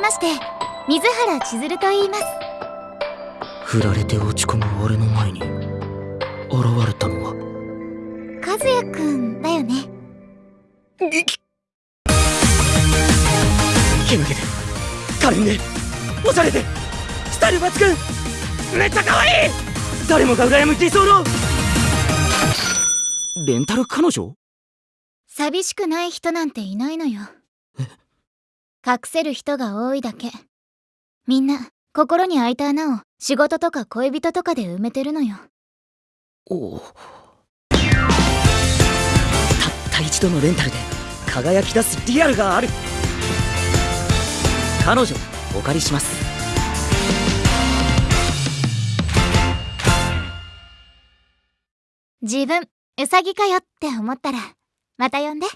まして。水原千鶴と言います。振られて落ち込む俺の前に現れたのは。和也くんだよね。けなげで可憐でおしゃれで。スタイル抜群。めっちゃ可愛い。誰もが羨む理想の。レンタル彼女？寂しくない人なんていないのよ隠せる人が多いだけ。みんな心に開いた穴を仕事とか恋人とかで埋めてるのよ。おたった一度のレンタルで輝き出すリアルがある。彼女お借りします。自分ウサギかよって思ったらまた呼んで